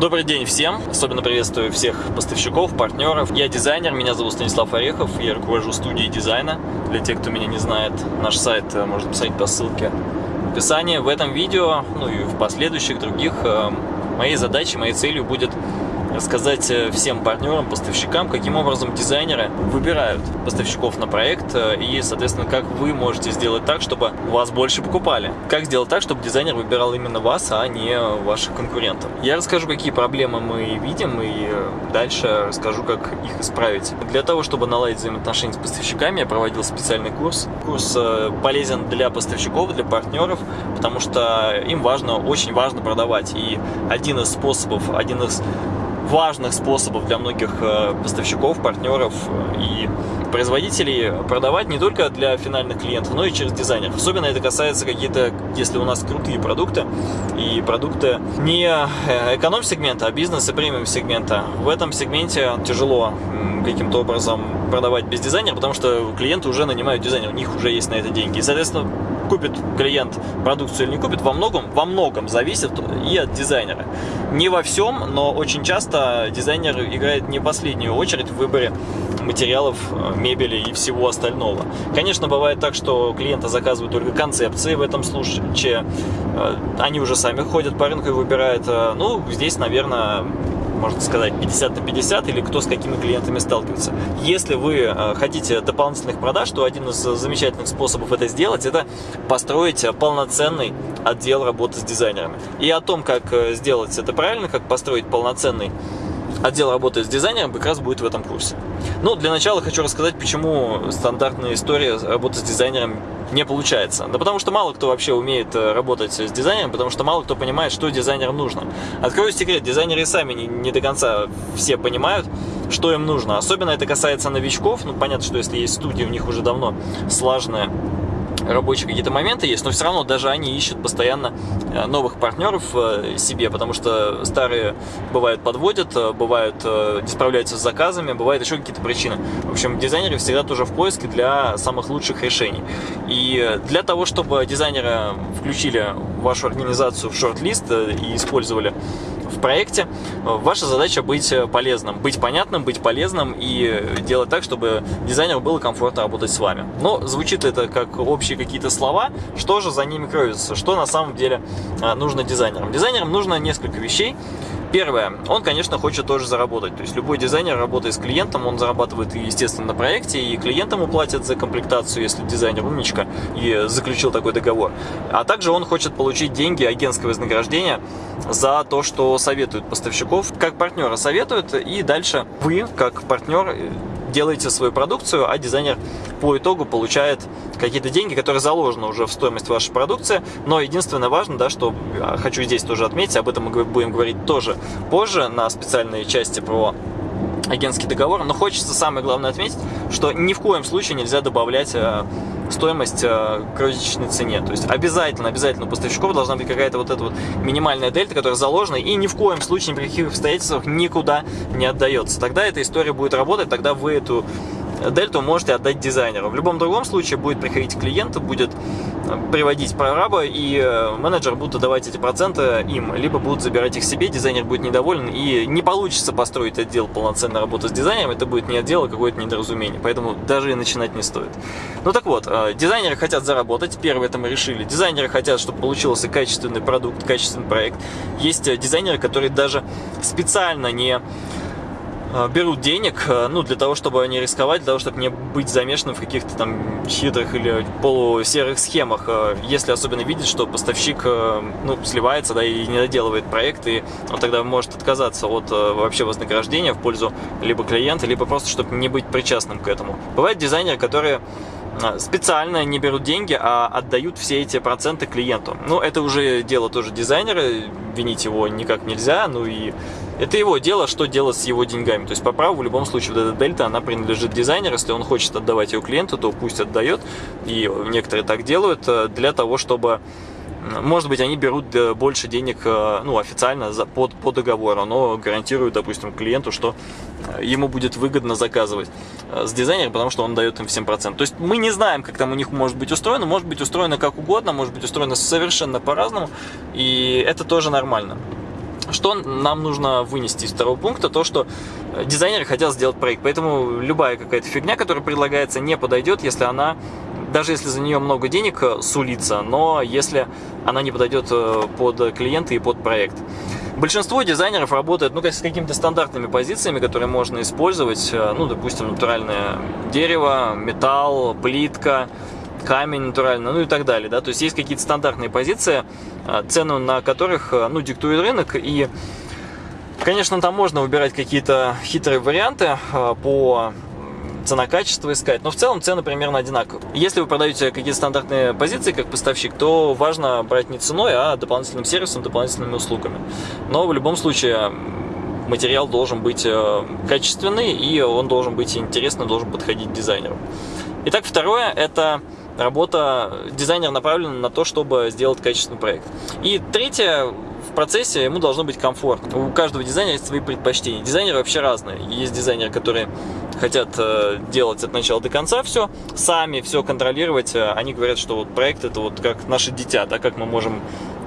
Добрый день всем! Особенно приветствую всех поставщиков, партнеров. Я дизайнер, меня зовут Станислав Орехов, я руковожу студией дизайна. Для тех, кто меня не знает, наш сайт э, можно посмотреть по ссылке в описании. В этом видео, ну и в последующих других, э, моей задачей, моей целью будет рассказать э, всем партнерам, поставщикам, каким образом дизайнеры выбирают поставщиков на проект э, и, соответственно, как вы можете сделать так, чтобы вас больше покупали. Как сделать так, чтобы дизайнер выбирал именно вас, а не ваших конкурентов. Я расскажу, какие проблемы мы видим и э, дальше расскажу, как их исправить. Для того, чтобы наладить взаимоотношения с поставщиками, я проводил специальный курс. Курс полезен для поставщиков, для партнеров, потому что им важно, очень важно продавать. И один из способов, один из важных способов для многих э, поставщиков, партнеров э, и производителей продавать не только для финальных клиентов, но и через дизайнеров. Особенно это касается какие-то, если у нас крутые продукты и продукты не э, эконом-сегмента, а бизнес и премиум-сегмента. В этом сегменте тяжело каким-то образом продавать без дизайнера, потому что клиенты уже нанимают дизайнера, у них уже есть на это деньги. И, соответственно, купит клиент продукцию или не купит, во многом, во многом зависит и от дизайнера. Не во всем, но очень часто дизайнер играет не последнюю очередь в выборе материалов, э, мебели и всего остального. Конечно, бывает так, что клиенты заказывают только концепции, в этом случае э, они уже сами ходят по рынку и выбирают. Э, ну, здесь, наверное, можно сказать, 50 на 50, или кто с какими клиентами сталкивается. Если вы э, хотите дополнительных продаж, то один из замечательных способов это сделать, это построить полноценный отдел работы с дизайнерами. И о том, как э, сделать это правильно, как построить полноценный отдел работы с дизайнером как раз будет в этом курсе. Ну, для начала хочу рассказать, почему стандартная история работы с дизайнером не получается. Да потому что мало кто вообще умеет э, работать с дизайнером, потому что мало кто понимает, что дизайнеру нужно. Открою секрет, дизайнеры сами не, не до конца все понимают, что им нужно. Особенно это касается новичков. Ну, понятно, что если есть студия, у них уже давно слаженная рабочие какие-то моменты есть, но все равно даже они ищут постоянно новых партнеров э, себе, потому что старые бывают подводят, э, бывают не справляются с заказами, бывают еще какие-то причины. В общем, дизайнеры всегда тоже в поиске для самых лучших решений. И для того, чтобы дизайнеры включили вашу организацию в шорт-лист и использовали в проекте, ваша задача быть полезным, быть понятным, быть полезным и делать так, чтобы дизайнеру было комфортно работать с вами. Но звучит это как общие какие-то слова, что же за ними кроется, что на самом деле нужно дизайнерам. Дизайнерам нужно несколько вещей. Первое, он, конечно, хочет тоже заработать. То есть любой дизайнер, работая с клиентом, он зарабатывает, естественно, на проекте, и клиент ему платит за комплектацию, если дизайнер умничка и заключил такой договор. А также он хочет получить деньги, агентское вознаграждение за то, что советует поставщиков, как партнера советуют, и дальше вы, как партнер, делаете свою продукцию, а дизайнер по итогу получает какие-то деньги, которые заложены уже в стоимость вашей продукции. Но единственное важно, да, что а, хочу здесь тоже отметить, об этом мы будем говорить тоже позже на специальной части про агентский договор, но хочется самое главное отметить, что ни в коем случае нельзя добавлять э, стоимость э, розничной цене. То есть обязательно, обязательно у поставщиков должна быть какая-то вот эта вот минимальная дельта, которая заложена и ни в коем случае, ни при каких обстоятельствах никуда не отдается. Тогда эта история будет работать, тогда вы эту дельту можете отдать дизайнеру. В любом другом случае будет приходить клиент, будет э, приводить прораба, и э, менеджер будет отдавать эти проценты им, либо будут забирать их себе, дизайнер будет недоволен, и не получится построить отдел полноценной работы с дизайнером, это будет не отдел, а какое-то недоразумение, поэтому даже и начинать не стоит. Ну так вот, э, дизайнеры хотят заработать, первое это мы решили, дизайнеры хотят, чтобы получился качественный продукт, качественный проект. Есть дизайнеры, которые даже специально не берут денег, э, ну, для того, чтобы не рисковать, для того, чтобы не быть замешанным в каких-то там хитрых или полусерых схемах. Э, если особенно видит, что поставщик, ну, сливается, да, и не доделывает проект, и он тогда может отказаться от вообще вознаграждения в пользу либо клиента, либо просто, чтобы не быть причастным к этому. Бывают дизайнеры, которые специально не берут деньги, а отдают все эти проценты клиенту. Ну, это уже дело тоже дизайнера, винить его никак нельзя, ну и это его дело, что делать с его деньгами. То есть по праву в любом случае вот эта дельта, она принадлежит дизайнеру. Если он хочет отдавать ее клиенту, то пусть отдает. И некоторые так делают э, для того, чтобы может быть, они берут э, больше денег э, ну, официально за, по, по договору, но гарантируют, допустим, клиенту, что ему будет выгодно заказывать с дизайнером, потому что он дает им всем процент. То есть мы не знаем, как там у них может быть устроено, может быть устроено как угодно, может быть устроено совершенно по-разному, и это тоже нормально. Что нам нужно вынести из второго пункта? То, что дизайнеры хотят сделать проект. Поэтому любая какая-то фигня, которая предлагается, не подойдет, если она даже если за нее много денег сулится, но если она не подойдет под клиента и под проект. Большинство дизайнеров работает ну, с какими-то стандартными позициями, которые можно использовать. Э, ну, допустим, натуральное дерево, металл, плитка, камень натуральный, ну и так далее. Да? То есть есть какие-то стандартные позиции, э, цену на которых э, ну, диктует рынок. И, конечно, там можно выбирать какие-то хитрые варианты по цена-качество искать. Но в целом цены примерно одинаковые. Если вы продаете какие-то стандартные позиции как поставщик, то важно брать не ценой, а дополнительным сервисом, дополнительными услугами. Но в любом случае материал должен быть э, качественный и он должен быть интересный, должен подходить дизайнеру. Итак, второе – это работа дизайнера направлена на то, чтобы сделать качественный проект. И третье, в процессе ему должно быть комфортно. У каждого дизайнера есть свои предпочтения. Дизайнеры вообще разные. Есть дизайнеры, которые хотят э, делать от начала до конца все, сами все контролировать. Они говорят, что вот проект это вот как наше дитя, да, как мы можем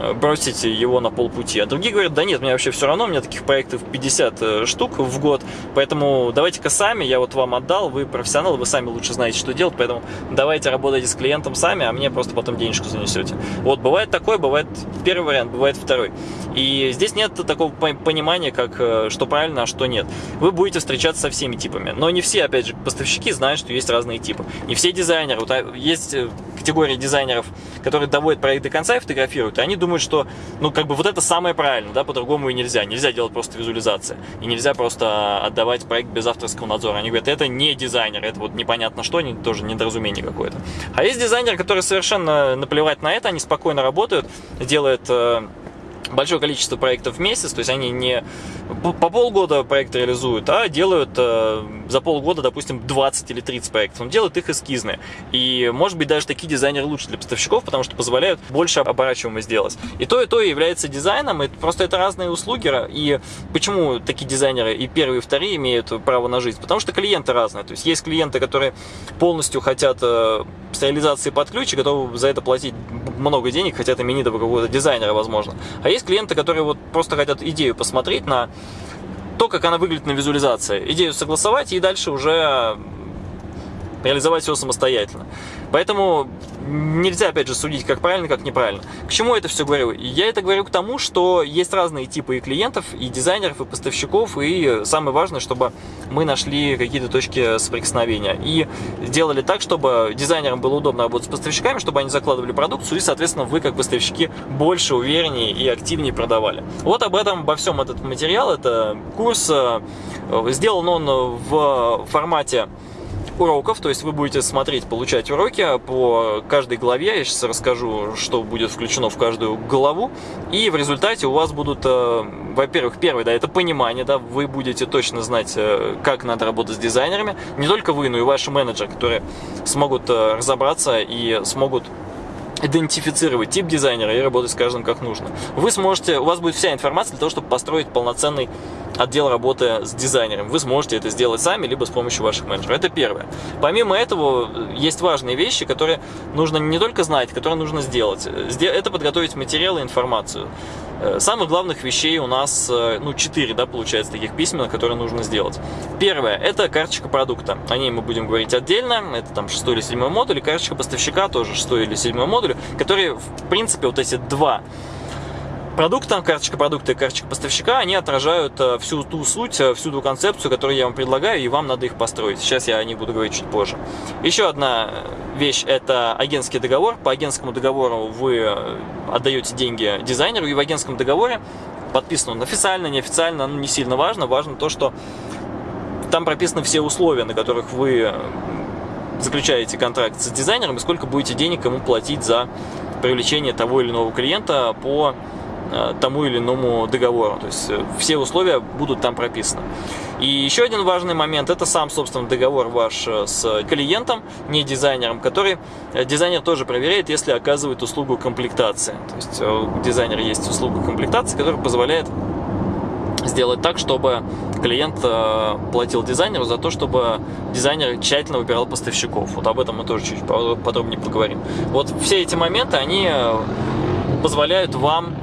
Э, бросить его на полпути. А другие говорят, да нет, мне вообще все равно, у меня таких проектов 50 э, штук в год, поэтому давайте-ка сами, я вот вам отдал, вы профессионалы, вы сами лучше знаете, что делать, поэтому давайте работайте с клиентом сами, а мне просто потом денежку занесете. Вот, бывает такое, бывает первый вариант, бывает второй. И здесь нет такого понимания, как э, что правильно, а что нет. Вы будете встречаться со всеми типами, но не все, опять же, поставщики знают, что есть разные типы. Не все дизайнеры, вот, а есть категория дизайнеров, которые доводят проект до конца и фотографируют, и они думают, что, ну, как бы вот это самое правильное, да, по-другому и нельзя. Нельзя делать просто визуализации. И нельзя просто отдавать проект без авторского надзора. Они говорят, это не дизайнер, это вот непонятно что, тоже недоразумение какое-то. А есть дизайнеры, которые совершенно наплевать на это, они спокойно работают, делают э, большое количество проектов в месяц, то есть они не по полгода проект реализуют, а делают э, за полгода, допустим, 20 или 30 проектов. Он делает их эскизные. И, может быть, даже такие дизайнеры лучше для поставщиков, потому что позволяют больше оборачиваемого сделать. И то, и то является дизайном, и просто это разные услуги. И почему такие дизайнеры и первые, и вторые имеют право на жизнь? Потому что клиенты разные. То есть есть клиенты, которые полностью хотят э, с реализации под ключ и готовы за это платить много денег, хотят именитого какого-то дизайнера, возможно. А есть клиенты, которые вот просто хотят идею посмотреть на то, как она выглядит на визуализации. Идею согласовать и дальше уже реализовать все самостоятельно. Поэтому нельзя, опять же, судить, как правильно, как неправильно. К чему я это все говорю? Я это говорю к тому, что есть разные типы и клиентов, и дизайнеров, и поставщиков, и самое важное, чтобы мы нашли какие-то точки соприкосновения. И сделали так, чтобы дизайнерам было удобно работать с поставщиками, чтобы они закладывали продукцию, и, соответственно, вы, как поставщики, больше, увереннее и активнее продавали. Вот об этом, обо всем этот материал, это курс. Э, сделан он в формате уроков, то есть вы будете смотреть, получать уроки по каждой главе, я сейчас расскажу, что будет включено в каждую главу, и в результате у вас будут, э, во-первых, первое, да, это понимание, да, вы будете точно знать, э, как надо работать с дизайнерами, не только вы, но и ваши менеджеры, которые смогут э, разобраться и смогут идентифицировать тип дизайнера и работать с каждым как нужно. Вы сможете, у вас будет вся информация для того, чтобы построить полноценный отдел работы с дизайнером. Вы сможете это сделать сами, либо с помощью ваших менеджеров. Это первое. Помимо этого, есть важные вещи, которые нужно не только знать, которые нужно сделать. Это подготовить материалы информацию. Э, самых главных вещей у нас, э, ну, четыре, да, получается, таких письменных, которые нужно сделать. Первое, это карточка продукта. О ней мы будем говорить отдельно. Это там шестой или седьмой модуль. И карточка поставщика тоже шестой или седьмой модуль, которые, в принципе, вот эти два продукта, карточка продукта и карточка поставщика, они отражают э, всю ту суть, э, всю ту концепцию, которую я вам предлагаю, и вам надо их построить. Сейчас я о них буду говорить чуть позже. Еще одна вещь – это агентский договор. По агентскому договору вы э, отдаете деньги дизайнеру, и в агентском договоре подписан он официально, неофициально, ну, не сильно важно. Важно то, что там прописаны все условия, на которых вы заключаете контракт с дизайнером, и сколько будете денег ему платить за привлечение того или иного клиента по Э, тому или иному договору. То есть э, все условия будут там прописаны. И еще один важный момент, это сам, собственно, договор ваш э, с клиентом, не дизайнером, который дизайнер тоже проверяет, если оказывает услугу комплектации. То есть у дизайнера есть услуга комплектации, которая позволяет сделать так, чтобы клиент платил дизайнеру за то, чтобы дизайнер тщательно выбирал поставщиков. Вот об этом мы тоже чуть подробнее поговорим. Вот все эти моменты, они позволяют вам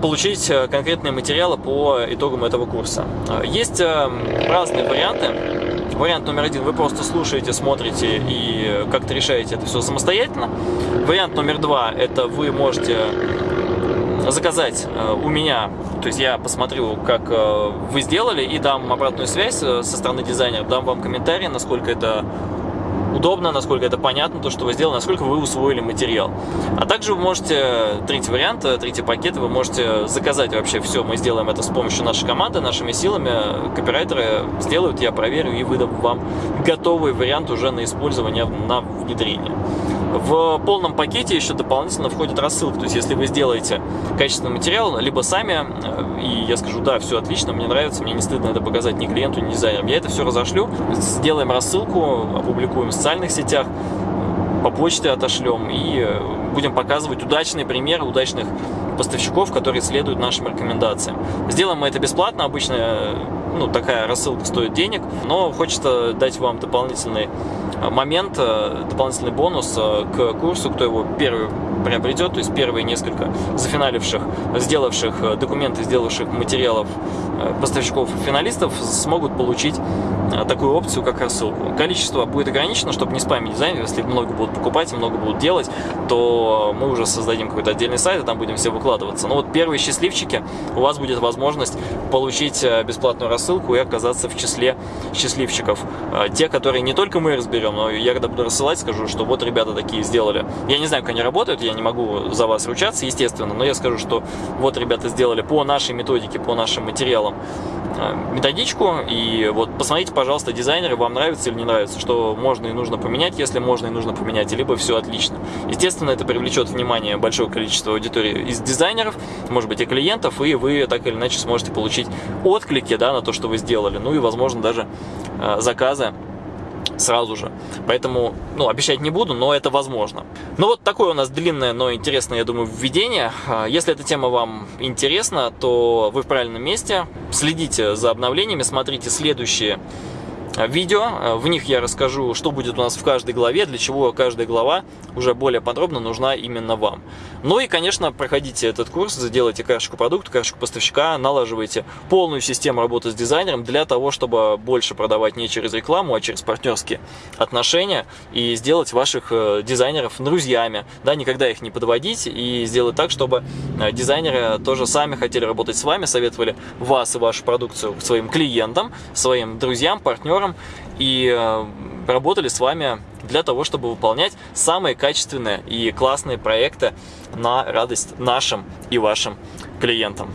получить конкретные материалы по итогам этого курса. Есть разные варианты. Вариант номер один, вы просто слушаете, смотрите и как-то решаете это все самостоятельно. Вариант номер два, это вы можете заказать э, у меня, то есть я посмотрю, как э, вы сделали, и дам обратную связь э, со стороны дизайнера, дам вам комментарий, насколько это удобно, насколько это понятно, то, что вы сделали, насколько вы усвоили материал. А также вы можете, третий вариант, третий пакет, вы можете заказать вообще все, мы сделаем это с помощью нашей команды, нашими силами, копирайтеры сделают, я проверю и выдам вам готовый вариант уже на использование, на внедрение. В полном пакете еще дополнительно входит рассылка, то есть если вы сделаете качественный материал, либо сами, э, и я скажу, да, все отлично, мне нравится, мне не стыдно это показать ни клиенту, ни дизайнерам, я это все разошлю, сделаем рассылку, опубликуем в социальных сетях, по почте отошлем и э, будем показывать удачные примеры удачных поставщиков, которые следуют нашим рекомендациям. Сделаем мы это бесплатно, обычно э, ну, такая рассылка стоит денег, но хочется дать вам дополнительный момент, э, дополнительный бонус к курсу, кто его первый приобретет, то есть первые несколько зафиналивших, сделавших э, документы, сделавших материалов поставщиков финалистов смогут получить такую опцию, как рассылку. Количество будет ограничено, чтобы не спамить дизайн, если много будут покупать, много будут делать, то мы уже создадим какой-то отдельный сайт, и там будем все выкладываться. Но вот первые счастливчики, у вас будет возможность получить бесплатную рассылку и оказаться в числе счастливчиков. Те, которые не только мы разберем, но я когда буду рассылать, скажу, что вот ребята такие сделали. Я не знаю, как они работают, я не могу за вас ручаться, естественно, но я скажу, что вот ребята сделали по нашей методике, по нашим материалам э, методичку, и вот посмотрите, пожалуйста, дизайнеры, вам нравится или не нравится, что можно и нужно поменять, если можно и нужно поменять, либо все отлично. Естественно, это привлечет внимание большого количества аудитории из дизайнеров, может быть, и клиентов, и вы так или иначе сможете получить отклики да, на то, что вы сделали, ну и, возможно, даже э, заказы сразу же. Поэтому, ну, обещать не буду, но это возможно. Ну, вот такое у нас длинное, но интересное, я думаю, введение. А, если эта тема вам интересна, то вы в правильном месте. Следите за обновлениями, смотрите следующие видео. А, в них я расскажу, что будет у нас в каждой главе, для чего каждая глава уже более подробно нужна именно вам. Ну и, конечно, проходите этот курс, сделайте карточку продукта, карточку поставщика, налаживайте полную систему работы с дизайнером для того, чтобы больше продавать не через рекламу, а через партнерские отношения и сделать ваших э, дизайнеров друзьями, да, никогда их не подводить и сделать так, чтобы э, дизайнеры тоже сами хотели работать с вами, советовали вас и вашу продукцию своим клиентам, своим друзьям, партнерам и э, работали с вами для того, чтобы выполнять самые качественные и классные проекты на радость нашим и вашим клиентам.